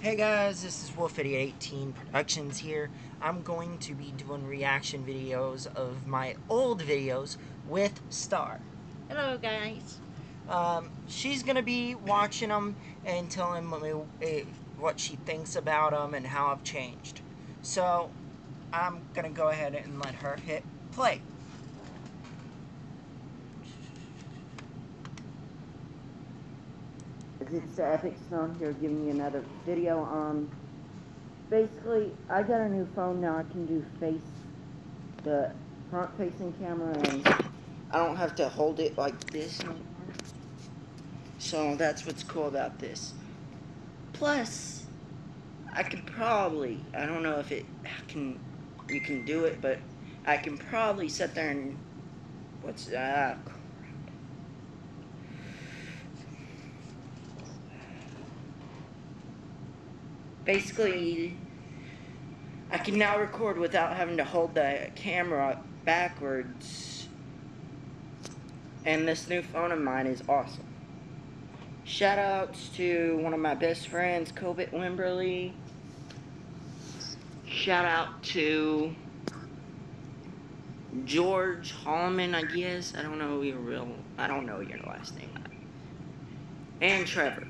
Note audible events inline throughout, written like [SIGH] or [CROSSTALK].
Hey guys, this is Wolf8018 Productions here. I'm going to be doing reaction videos of my old videos with Star. Hello, guys. Um, she's gonna be watching them and telling me eh, what she thinks about them and how I've changed. So, I'm gonna go ahead and let her hit play. It's the Epic Stone here giving you another video on basically I got a new phone now I can do face the front facing camera and I don't have to hold it like this anymore. So that's what's cool about this. Plus I could probably I don't know if it can you can do it but I can probably sit there and what's that? Ah, basically I can now record without having to hold the camera backwards. And this new phone of mine is awesome. Shout outs to one of my best friends Kobit Wimberly. Shout out to George Hallman I guess. I don't know your real I don't know your last name. And Trevor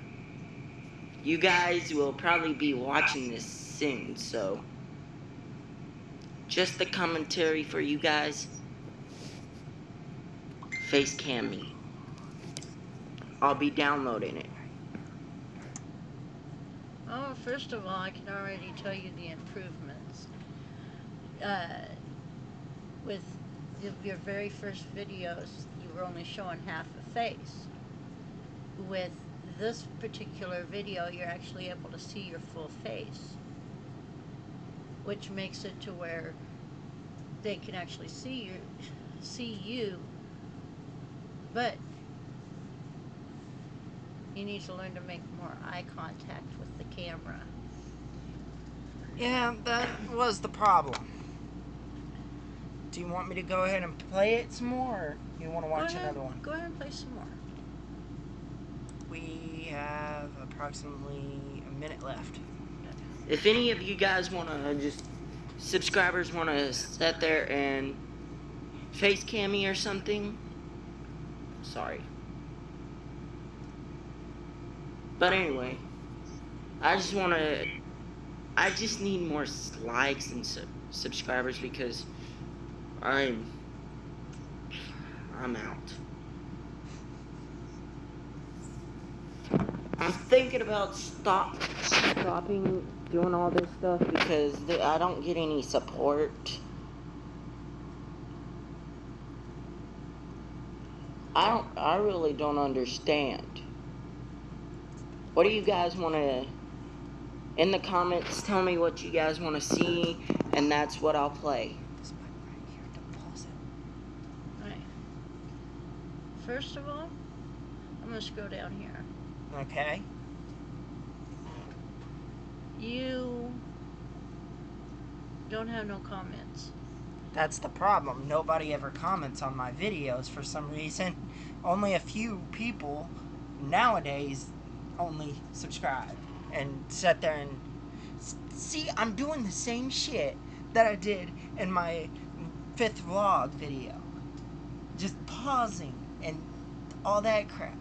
you guys will probably be watching this soon, so just the commentary for you guys. Face cam me. I'll be downloading it. Oh, first of all, I can already tell you the improvements. Uh, with your very first videos, you were only showing half a face. With this particular video, you're actually able to see your full face, which makes it to where they can actually see you, see you, but you need to learn to make more eye contact with the camera. Yeah, that was the problem. Do you want me to go ahead and play it some more, or you want to watch ahead, another one? Go ahead and play some more we have approximately a minute left. If any of you guys want to just, subscribers want to sit there and face cam me or something, sorry. But anyway, I just want to, I just need more likes and sub subscribers because I'm, I'm out. I'm thinking about stop stopping doing all this stuff because I don't get any support. I don't I really don't understand. What do you guys want to in the comments tell me what you guys want to see and that's what I'll play. Right here to pause it. Right. First of all, I'm going to scroll down here. Okay. You don't have no comments. That's the problem. Nobody ever comments on my videos for some reason. Only a few people nowadays only subscribe and sit there and see I'm doing the same shit that I did in my fifth vlog video. Just pausing and all that crap.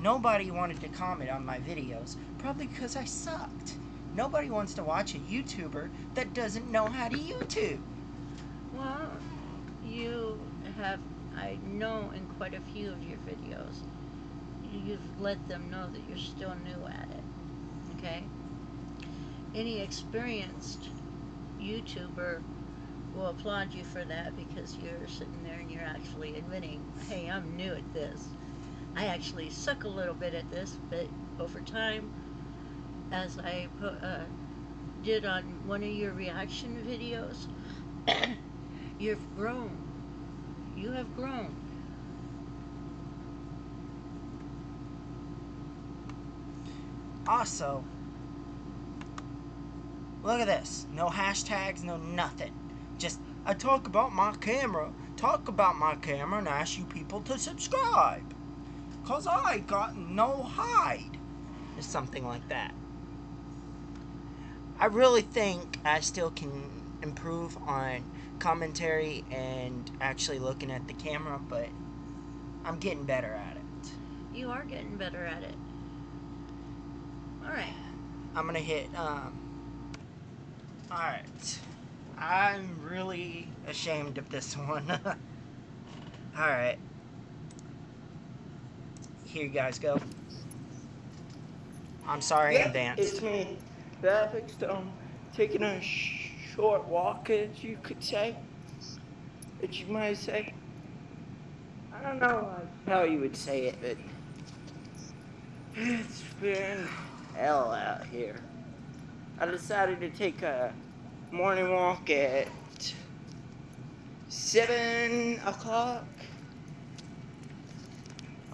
Nobody wanted to comment on my videos, probably because I sucked. Nobody wants to watch a YouTuber that doesn't know how to YouTube. Well, you have, I know in quite a few of your videos, you've let them know that you're still new at it, okay? Any experienced YouTuber will applaud you for that because you're sitting there and you're actually admitting, hey, I'm new at this. I actually suck a little bit at this, but over time, as I uh, did on one of your reaction videos, [COUGHS] you've grown. You have grown. Also, look at this. No hashtags, no nothing. Just, I talk about my camera, talk about my camera, and ask you people to subscribe. Cause I got no hide. Or something like that. I really think I still can improve on commentary and actually looking at the camera, but I'm getting better at it. You are getting better at it. All right. I'm gonna hit. Um, all right. I'm really ashamed of this [LAUGHS] one. all right. Here you guys go. I'm sorry in advance. It's me, the Stone, taking a sh- short walk, as you could say. As you might say. I don't know how you would say it, but it's been hell out here. I decided to take a morning walk at seven o'clock.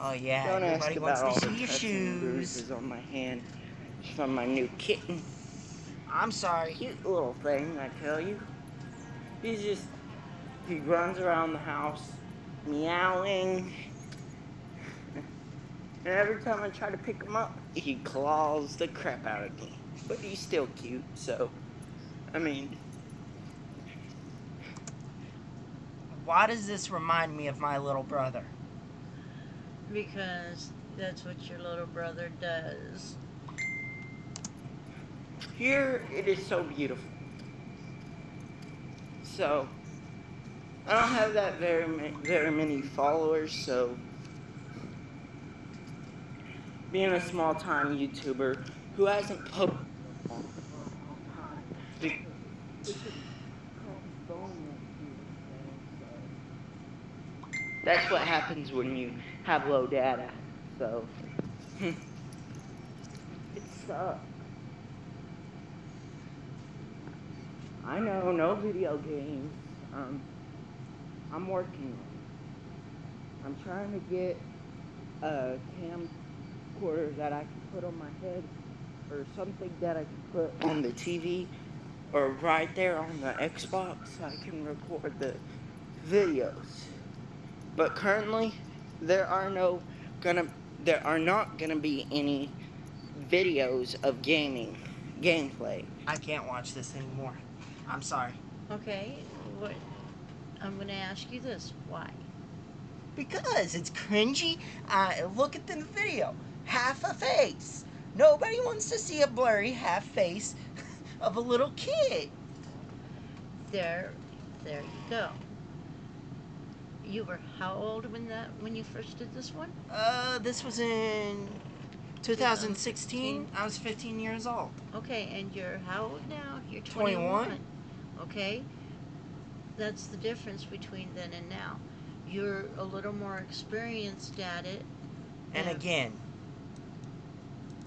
Oh yeah, Don't ask about all wants the to see your cuts and shoes. bruises on my hand from my new kitten. I'm sorry. Cute little thing, I tell you. He's just he runs around the house meowing. [LAUGHS] And every time I try to pick him up, he claws the crap out of me. But he's still cute, so I mean, Why does this remind me of my little brother? Because that's what your little brother does. Here it is so beautiful. So I don't have that very very many followers, so being a small time YouTuber who hasn't posted That's what happens when you have low data. So [LAUGHS] it sucks. I know, no video games. Um, I'm working. I'm trying to get a camcorder that I can put on my head, or something that I can put on the TV, or right there on the Xbox, so I can record the videos. But currently, there are no gonna, there are not gonna be any videos of gaming gameplay. I can't watch this anymore. I'm sorry. Okay. What? I'm going to ask you this. Why? Because it's cringy. Uh, look at the video. Half a face. Nobody wants to see a blurry half face [LAUGHS] of a little kid. There, there you go. You were how old when that when you first did this one? Uh, this was in 2016. I was 15 years old. Okay, and you're how old now? You're 21. 21. Okay, that's the difference between then and now. You're a little more experienced at it. And again,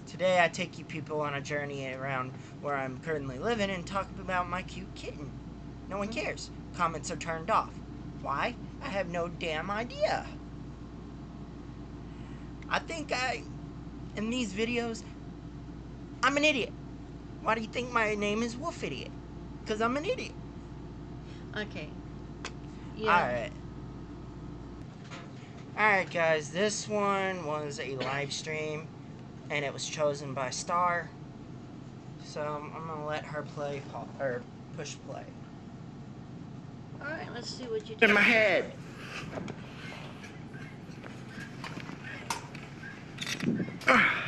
today I take you people on a journey around where I'm currently living and talk about my cute kitten. No one mm-hmm. cares. Comments are turned off. Why? I have no damn idea. I think I, in these videos, I'm an idiot. Why do you think my name is Wolf Idiot? Because I'm an idiot. Okay. Yeah. Alright. Alright, guys, this one was a live stream and it was chosen by Star. So I'm, I'm gonna let her play or push play. All right. Let's see what you do. In my head. [LAUGHS]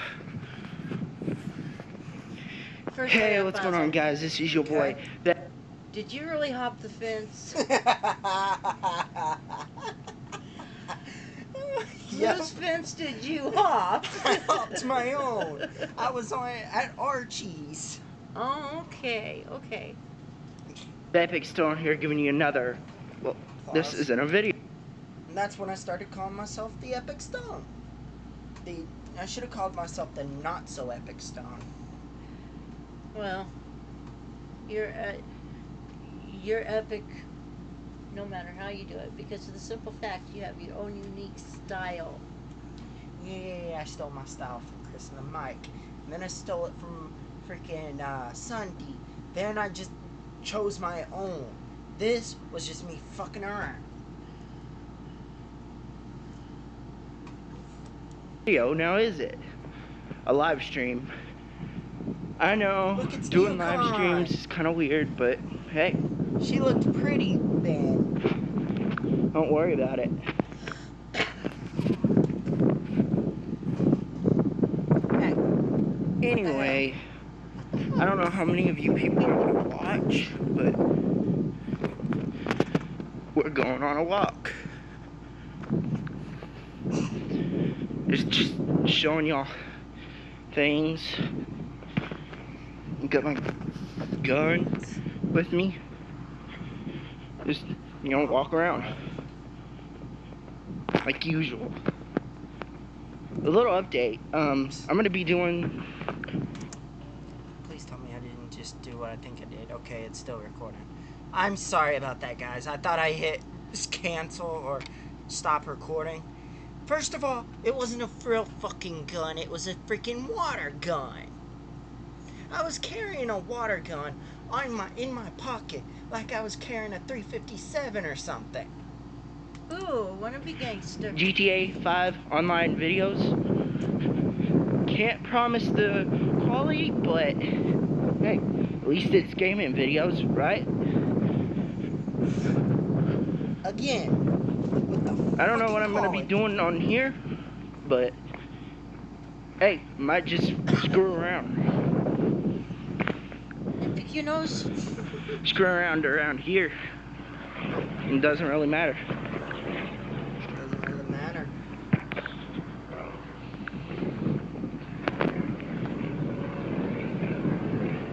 First Hey, what's going on, guys? This is your boy. That Did you really hop the fence? [LAUGHS] yep. Whose fence did you hop? [LAUGHS] I hopped my own. I was on at Archie's. Oh, okay, okay. the Epic Stone here, giving you another. Well, this isn't a video. And that's when I started calling myself the Epic Stone. The I should have called myself the Not So Epic Stone. Well, you're uh, you're epic, no matter how you do it, because of the simple fact you have your own unique style. Yeah, I stole my style from Chris and the Mike. And then I stole it from freaking uh, Sunday. Then I just chose my own. This was just me fucking around. Video now is it? A live stream. I know doing live streams is kind of weird, but hey, She looked pretty then. don't worry about it. Anyway, I don't know how many of you people are gonna watch, but we're going on a walk. Just, just showing y'all things. Got my gun with me. Just, you know, walk around. Like usual. A little update. Um, I'm gonna be doing Please tell me I didn't just do what I think I did. Okay, it's still recording. I'm sorry about that, guys. I thought I hit cancel or stop recording. First of all, it wasn't a real fucking gun. It was a freaking water gun. I was carrying a water gun on my in my pocket like I was carrying a 357 or something. Ooh, wanna be gangster. GTA 5 online videos. Can't promise the quality, but hey, at least it's gaming videos, right? Again. I don't know what I'm gonna be doing on here, but hey, might just screw around. Your nose. Screw around around here. It doesn't really matter. Doesn't really matter.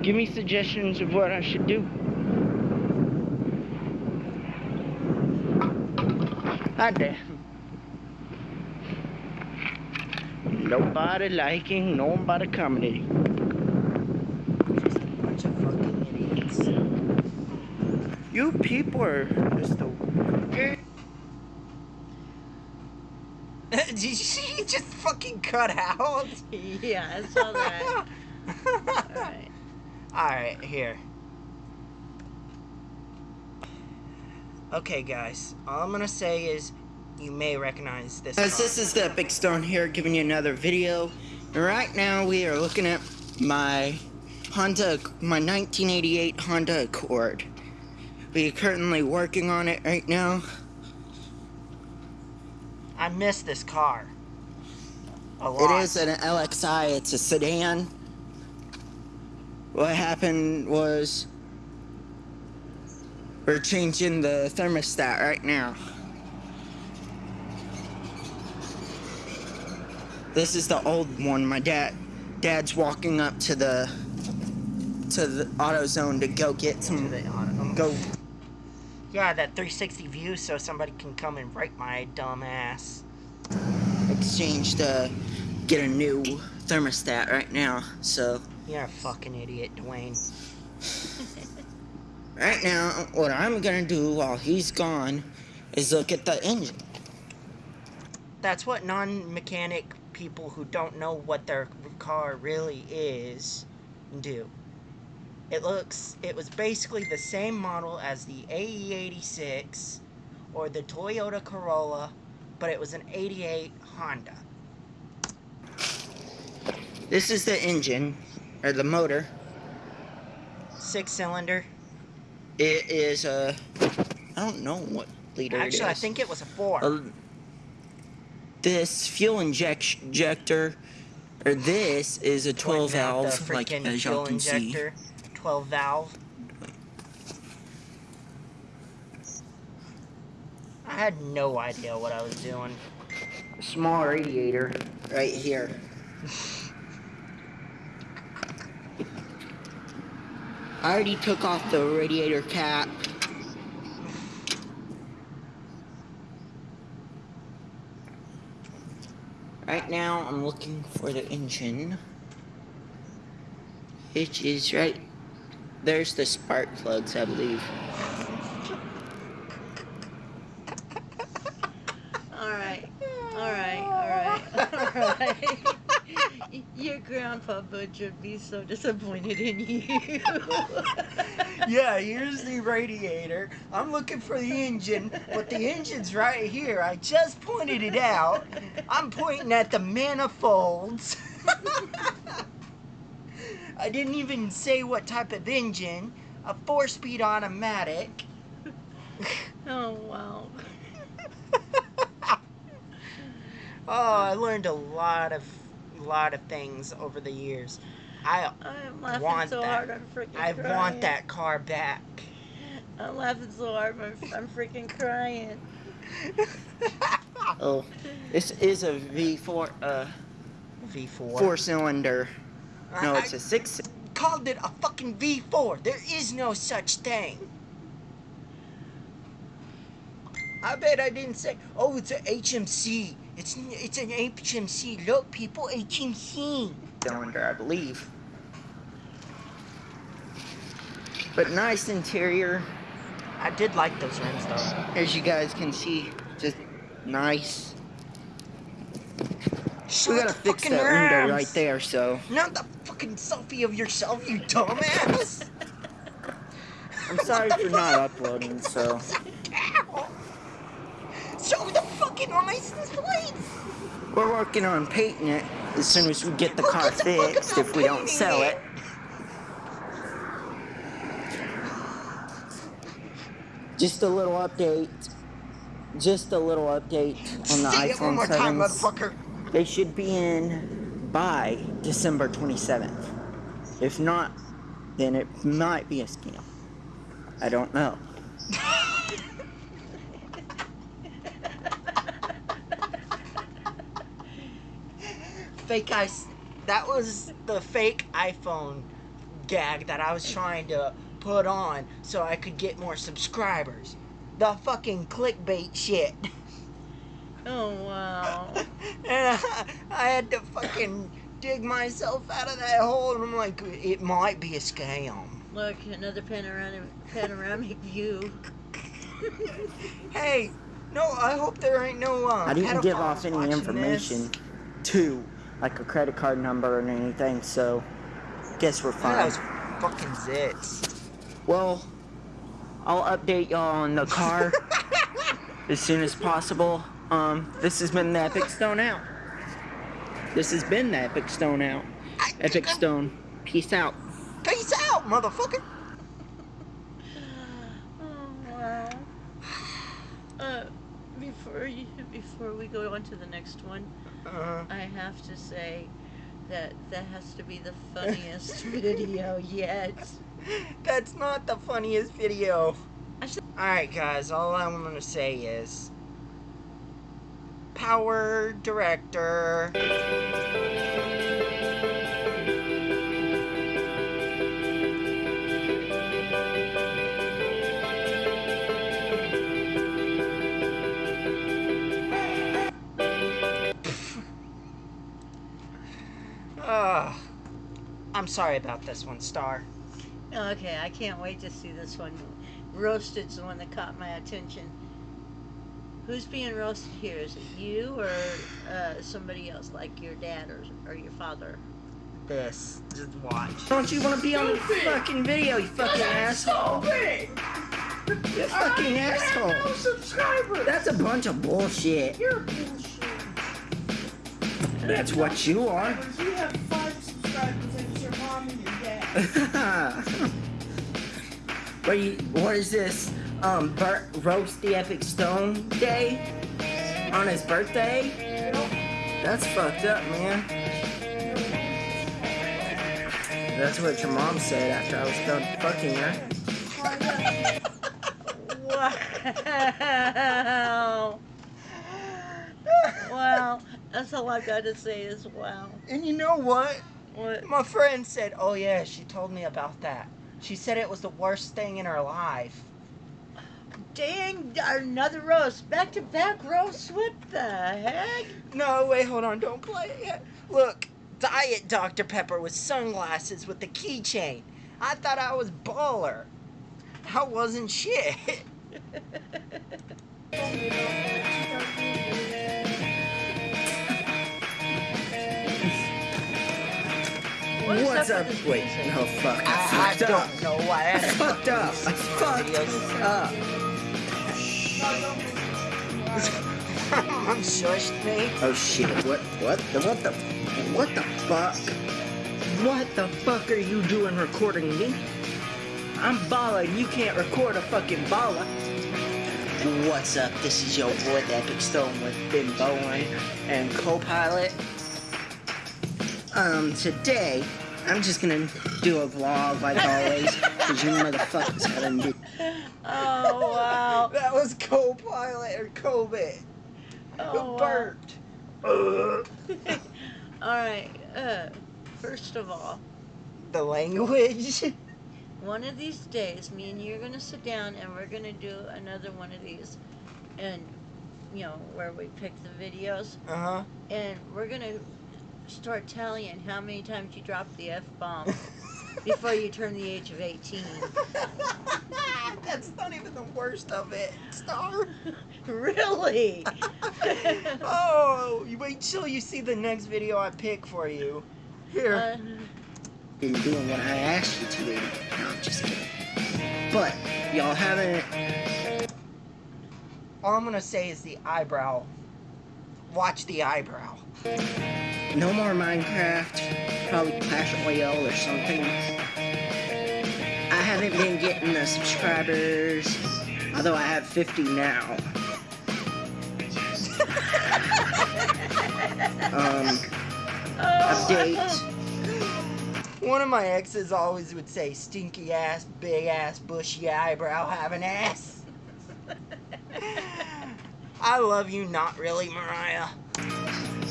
Give me suggestions of what I should do. Hi there. Nobody liking, nobody commenting. Just a bunch of fucking idiots. You people are just the [LAUGHS] Did you see he just fucking cut out? [LAUGHS] yeah, I saw [LAUGHS] that. Alright. Alright, here. Okay, guys. All I'm gonna say is you may recognize this. Guys, this is the Epic Stone here giving you another video. And right now we are looking at my Honda, my 1988 Honda Accord. Are currently working on it right now. I miss this car. A lot. It is an LXI, it's a sedan. What happened was we're changing the thermostat right now. This is the old one. My dad dad's walking up to the to the AutoZone to go get some the auto- um, go Yeah, that 360 view so somebody can come and rape my dumb ass. exchange to get a new thermostat right now. So You're a fucking idiot, Dwayne. [LAUGHS] Right now, what I'm gonna do while he's gone is look at the engine. That's what non-mechanic people who don't know what their car really is do. It looks, it was basically the same model as the AE86 or the Toyota Corolla, but it was an 88 Honda. This is the engine, or the motor. Six cylinder. It is a, I don't know what liter Actually, I think it was a four. Uh, this fuel inject- injector, or this is a 12 Pointing valve, like as y'all can see. Injector, 12 valve. I had no idea what I was doing. Small radiator right here. I already took off the radiator cap. Right now, I'm looking for the engine. Which is right. There's the spark plugs, I believe. Alright. Alright, alright, [LAUGHS] alright. [LAUGHS] Your grandpa Butch would be so disappointed in you. [LAUGHS] yeah, here's the radiator. I'm looking for the engine, but the engine's right here. I just pointed it out. I'm pointing at the manifolds. I didn't even say what type of engine. A four-speed automatic. [LAUGHS] Oh wow. [LAUGHS] oh, I learned a lot of lot of things over the years. I I'm laughing Want so that. hard I'm freaking I crying. want that car back. [LAUGHS] I'm laughing so hard I'm, I'm freaking crying. Oh, this is a V4, uh, V4. four cylinder. No, I- it's a six. Called it a fucking V4. There is no such thing. I bet I didn't say. Oh, it's an HMC. It's it's an HMC. Look, people, HMC. cylinder, I believe. But nice interior, I did like those rims though. as you guys can see. Just nice. Show We gotta fix that window right there, so. Not the fucking selfie of yourself, you dumbass. I'm sorry the for not uploading, so. Show the fucking license plate. We're working on painting it as soon as we get the car fuck fixed if we don't sell it? it. Just a little update. Just a little update on the Say it one iPhone more time, motherfucker. They should be in by December 27th. If not, then it might be a scam. I don't know. fake ice. That was the fake iPhone gag that I was trying to put on so I could get more subscribers. The fucking clickbait shit. [LAUGHS] Oh wow. [LAUGHS] and I, I had to fucking dig myself out of that hole, and I'm like, it might be a scam. Look, another panoramic panoramic [LAUGHS] view. Hey, no, I hope there ain't no. Uh, I didn't give off pedophiles any information this. to, like a credit card number or anything, so guess we're fine. That was fucking zits. Well, I'll update y'all on the car [LAUGHS] as soon as possible. Um, this has been the Epic Stone Out. This has been the Epic Stone Out. I- Epic Stone, peace out. Peace out, motherfucker. Oh [SIGHS] wow. Uh, before you, before we go on to the next one, Uh, I have to say that that has to be the funniest [LAUGHS] video yet. That's not the funniest video. Alright, guys, all I'm gonna say is Power Director. Ugh. [LAUGHS] Ah, I'm sorry about this one, Star. Okay, I can't wait to see this one. Roasted's the one that caught my attention. Who's being roasted here? Is it you or uh, somebody else, like your dad or, or your father? This. Just watch. Don't you want to be on the fucking video, you fucking asshole? You fucking asshole. subscriber. That's a bunch of bullshit. You're bullshit. That's what you are. You have five subscribers and it's your mom and your dad. [LAUGHS] what, you, what is this? Um, Bert roast the Epic Stone Day on his birthday? That's fucked up, man. That's what your mom said after I was done fucking her. Wow! wow! That's all I've got to say is wow. And you know what? What? My friend said, "Oh yeah, she told me about that. She said it was the worst thing in her life." Dang! Another roast, back to back roast. What the heck? No, wait, hold on, don't play it yet. Look, Diet Dr Pepper with sunglasses with the keychain. I thought I was baller. I wasn't shit. [LAUGHS] What's What's up up? with this Wait, no, fuck. I I, I fucked up. don't know why. I I fucked up. I fucked up. [LAUGHS] Mom shushed me. Oh shit! What? What? The what the? What the fuck? What the fuck are you doing recording me? I'm Bala and you can't record a fucking Bala. What's up? This is your boy, the Epic Stone with Ben Bowen and co-pilot. Um, today, I'm just gonna do a vlog like always, because you motherfuckers haven't been. Oh wow. [LAUGHS] That was co-pilot or COVID. Oh, wow. burped. [LAUGHS] Ugh. Alright, uh, first of all, the language. one of these days, me and you are going to sit down and we're going to do another one of these. And, you know, where we pick the videos. Uh huh. And we're going to start tallying how many times you drop the F bomb [LAUGHS] before you turn the age of 18. [LAUGHS] That's not even the worst of it, Star. really? [LAUGHS] oh, you wait till you see the next video I pick for you. Here. Uh, been doing what I asked you to do. No, I'm just kidding. But y'all haven't. All I'm gonna say is the eyebrow. Watch the eyebrow. No more Minecraft. Probably Clash Royale or something. I haven't been getting the subscribers, although I have 50 now. [LAUGHS] um, update. One of my exes always would say, stinky ass, big ass, bushy eyebrow having ass. [LAUGHS] I love you, not really, Mariah.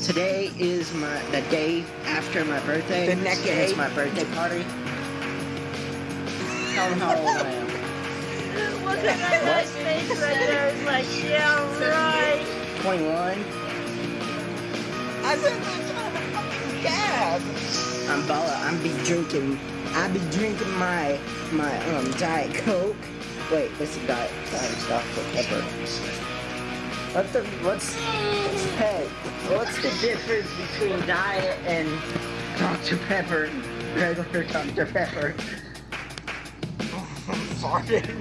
Today is my the day after my birthday. The next Today is my birthday party. Tell them how old I am. Look at that nice face right there. It's like, yeah, right. 21. I said that's not a fucking cab. I'm Bala. I'm be drinking. I be drinking my my um diet coke. Wait, what's the diet? Diet Dr Pepper. What's the what's hey? What's the difference between diet and Dr Pepper? Regular Dr Pepper. [LAUGHS] I'm farting.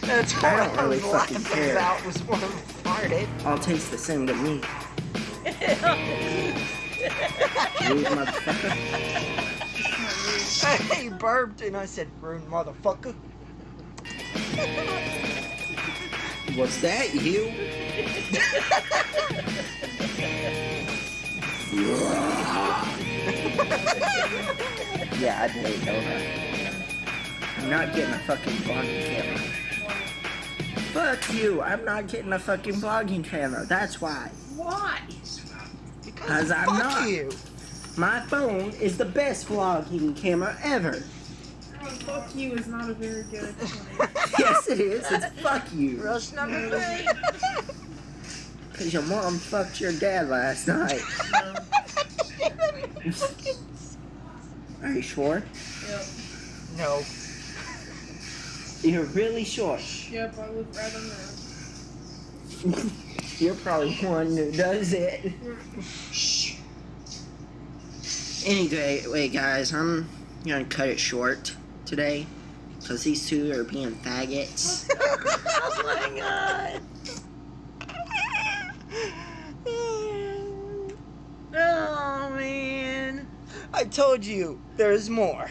That's what I I, don't really was fucking laughing care. about was when I farted. All tastes the same to me. [LAUGHS] Rude motherfucker. he burped and I said, rude motherfucker. [LAUGHS] Was that you? yeah, I did know that. I'm not getting a fucking vlogging camera. Fuck you, I'm not getting a fucking vlogging camera, that's why. Why? Because I'm fuck not. you. My phone is the best vlogging camera ever. Fuck you is not a very good [LAUGHS] yes, it is. It's fuck you. Rush number three. Because your mom fucked your dad last night. [LAUGHS] Are you sure? Yep. No. You're really sure. Yep, I look right on there. You're probably one who does it. Anyway, wait, guys, I'm gonna cut it short today because these two are being faggots. [LAUGHS] oh my god. Oh man. I told you there's more.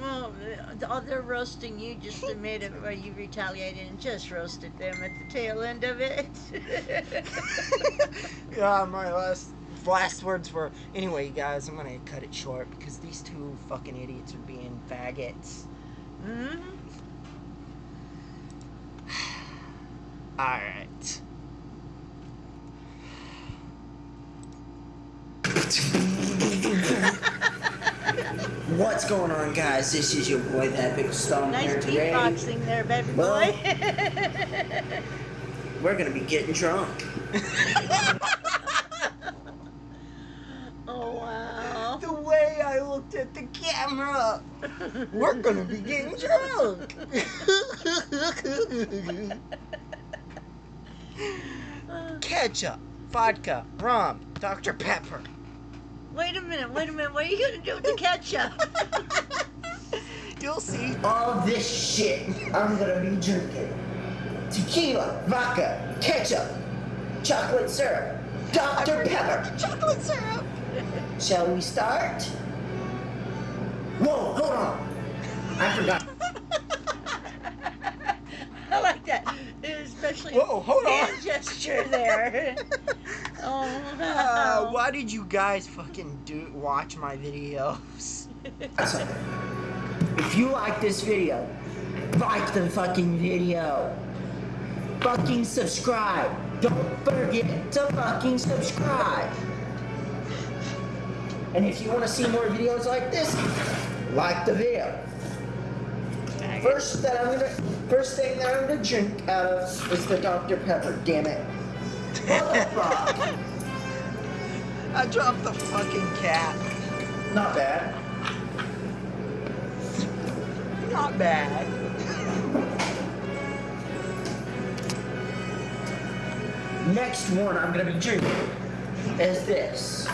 Well, uh, all they're roasting you just admitted where you retaliated and just roasted them at the tail end of it. [LAUGHS] [LAUGHS] yeah, my last last words were anyway, guys. I'm gonna cut it short because these two fucking idiots are being faggots. hmm [SIGHS] All right. What's going on, guys? This is your boy, the Epic Stone here Nice today. beatboxing there, baby Well- boy. We're gonna be getting drunk. [LAUGHS] oh wow. The way I looked at the camera, we're gonna be getting drunk. Ketchup, vodka, rum, Dr. Pepper. wait a minute, wait a minute. What are you gonna do with the ketchup? You'll see. All this shit I'm gonna be drinking. Tequila, vodka, ketchup, chocolate syrup, Dr. Pepper. Chocolate syrup. shall we start? Whoa, hold on. I forgot. [LAUGHS] I like that, especially Whoa, hold on. hand gesture there. [LAUGHS] oh Uh, wow. why did you guys fucking do watch my videos? If you like this video, like the fucking video. Fucking subscribe. Don't forget to fucking subscribe. And if you want to see more videos like this, like the video. First that I'm gonna first thing that I'm gonna drink out of is the Dr. Pepper, damn it. [LAUGHS] I dropped the fucking cat. Not bad. Not bad. Next one I'm gonna be drinking is this.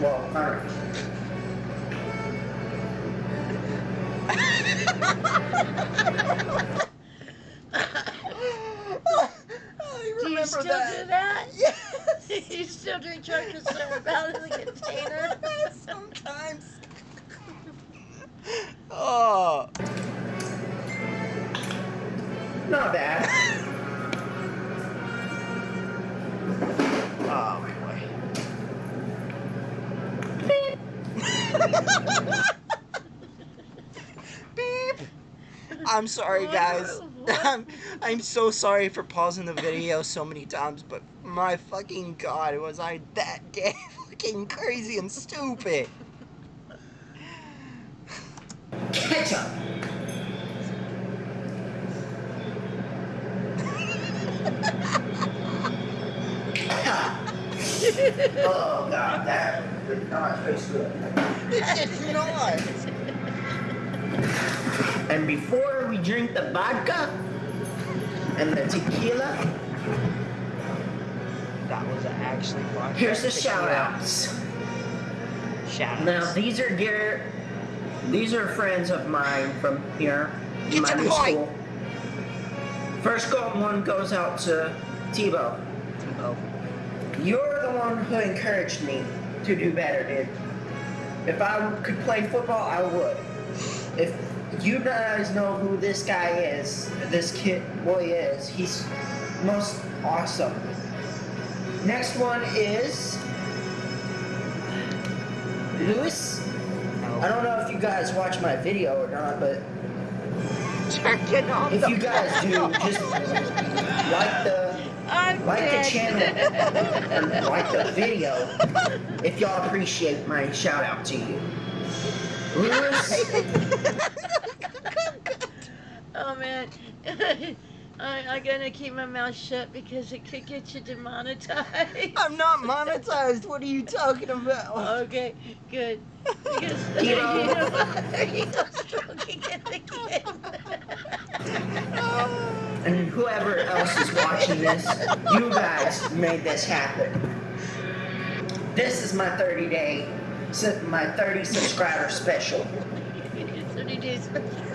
Well, alright. I [LAUGHS] Do you still that. do that? Yes. [LAUGHS] you still drink chocolate syrup out I'm sorry, guys. [LAUGHS] [LAUGHS] I'm, I'm so sorry for pausing the video so many times, but my fucking god, was I that [LAUGHS] gay, fucking crazy and stupid? Ketchup. oh god, that did not taste good. It's not. Before we drink the vodka and the tequila, That was actually fun. here's the shout outs. Shout Now these are dear these are friends of mine from here. Get my new point. school. First go one goes out to Tebow. Oh, You're the one who encouraged me to do better, dude. If I could play football, I would. If you guys know who this guy is, this kid boy is, he's most awesome. Next one is Lewis. I don't know if you guys watch my video or not, but Jerk it off if the- you guys do, just like the I'm like dead. the channel and like the video if y'all appreciate my shout out to you. Lewis, [LAUGHS] man. [LAUGHS] I, I'm gonna keep my mouth shut because it could get you demonetized. I'm not [LAUGHS] monetized. What are you talking about? Okay, good. Because [LAUGHS] You know- you go, stroking it again. and whoever else is watching this, you guys made this happen. This is my 30 day, su- my 30 subscriber special. 30 days special.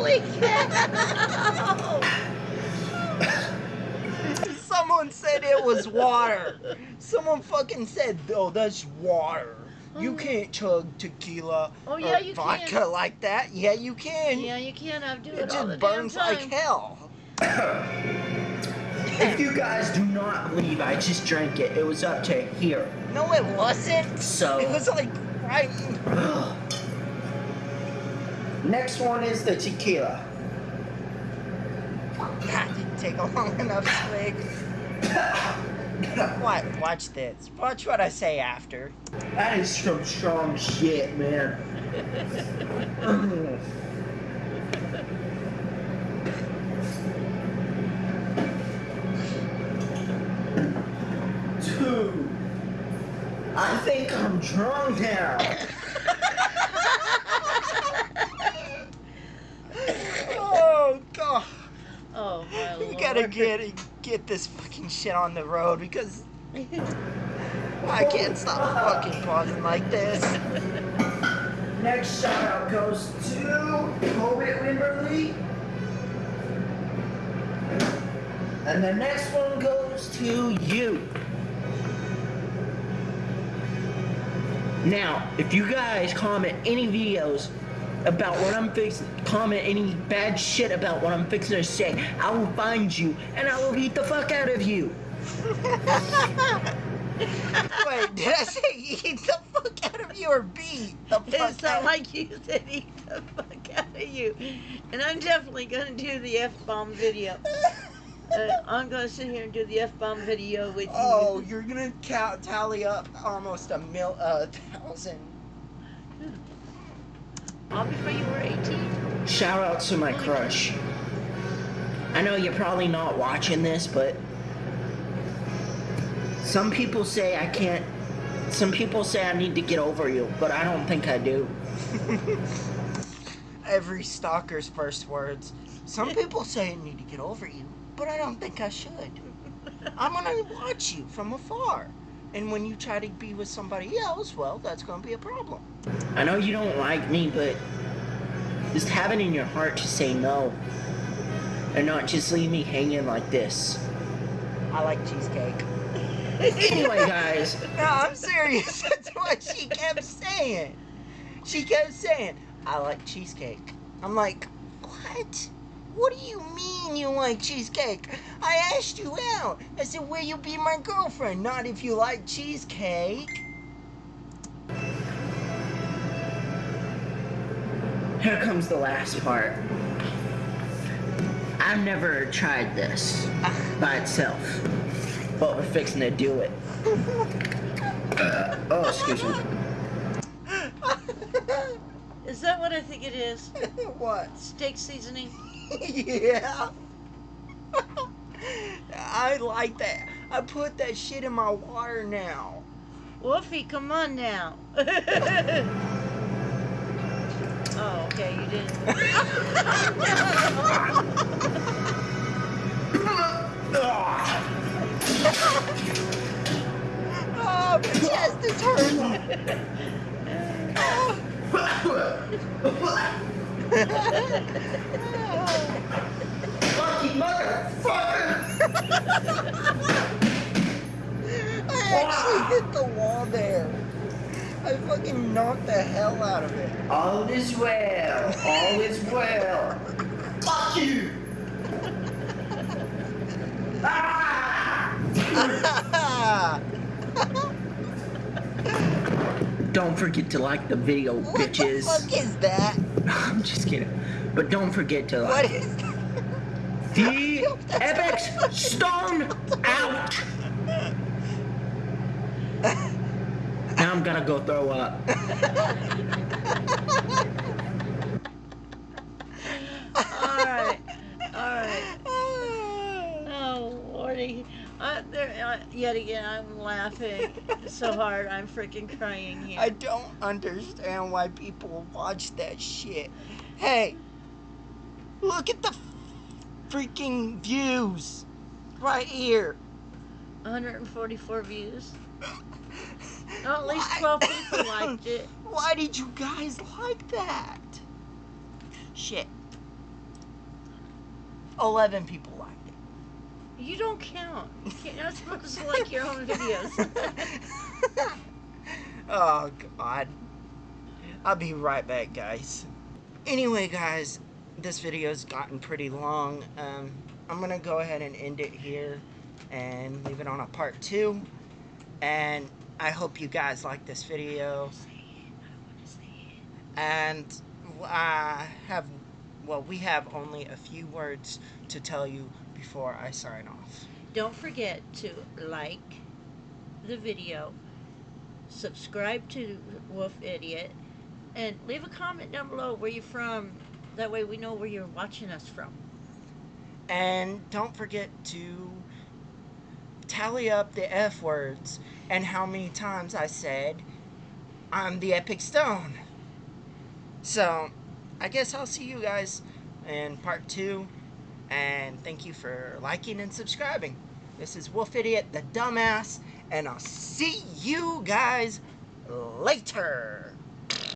Holy cow! Someone said it was water. Someone fucking said, "Oh, that's water. You Oh. can't chug tequila Oh, yeah, or you vodka can. like that." Yeah, you can. Yeah, you can't outdo it it all the just damn burns time. like hell. if you guys do not believe I just drank it, it was up to here. No, it wasn't. So. It was like right. [GASPS] Next one is the tequila. That didn't take a long enough swig. [LAUGHS] What? Watch this. Watch what I say after. That is some strong shit, man. [LAUGHS] Two. I think I'm drunk now. Oh god. Oh my We lord. Gotta get get this fucking shit on the road because [LAUGHS] I can't stop fucking pausing like this. Next shout out goes to Colbert Wimberly. And the next one goes to you. Now, if you guys comment any videos about what I'm fixing, comment any bad shit about what I'm fixing to say, I will find you and I will beat the fuck out of you. [LAUGHS] Wait, did I say eat the fuck out of you or beat the It fuck sounded out? like you said eat the fuck out of you. And I'm definitely gonna do the F bomb video. [LAUGHS] Uh, I'm gonna sit here and do the F bomb video with you. Oh, you're gonna count, tally up almost a mil, a thousand. All before you were 18? Shout out to my crush. I know you're probably not watching this, but some people say I can't. Some people say I need to get over you, but I don't think I do. [LAUGHS] Every stalker's first words. Some people say I need to get over you, but I don't think I should. I'm gonna watch you from afar. And when you try to be with somebody else, well, that's gonna be a problem. I know you don't like me, but just have it in your heart to say no. And not just leave me hanging like this. I like cheesecake. Anyway, [LAUGHS] guys, No, I'm serious. [LAUGHS] That's what she kept saying. She kept saying, I like cheesecake. I'm like, what? What do you mean you like cheesecake? I asked you out. I said, will you be my girlfriend? Not if you like cheesecake. here comes the last part. I've never tried this by itself, but we're fixing to do it. [LAUGHS] Uh, oh, excuse me. [LAUGHS] Is that what I think it is? what? Steak seasoning? [LAUGHS] yeah. [LAUGHS] I like that. I put that shit in my water now. Wolfie, come on now. [LAUGHS] oh, okay, you didn't. Oh, my chest is hurting. Lucky motherfucker! [LAUGHS] I actually hit the wall there. I fucking knocked the hell out of it. All is well. All is well. Fuck you! Ah! [LAUGHS] Don't forget to like the video, what bitches. the fuck is that? [LAUGHS] I'm just kidding. But don't forget to like is that? The Epic Stone out. Now I'm gonna go throw up. Alright, alright. Oh, Lordy. Uh, there, uh, yet again, I'm laughing so hard, I'm freaking crying here. I don't understand why people watch that shit. Hey, look at the freaking views right here. 144 views. [LAUGHS] At least Why- 12 people liked [LAUGHS] it. Why did you guys like that? Shit. 11 people liked it. You don't count. You can't, you're not supposed to like your own videos. [LAUGHS] oh, God. I'll be right back, guys. Anyway, guys, this video's gotten pretty long. Um, I'm going to go ahead and end it here and leave it on a part two. And I hope you guys like this video. And I have, well, we have only a few words to tell you before I sign off. Don't forget to like the video, subscribe to Wolf Idiot, and leave a comment down below where you're from. That way we know where you're watching us from. And don't forget to tally up the F words and how many times I said I'm the Epic Stone. So, I guess I'll see you guys in part two. And thank you for liking and subscribing. This is Wolf Idiot, the dumbass, and I'll see you guys later.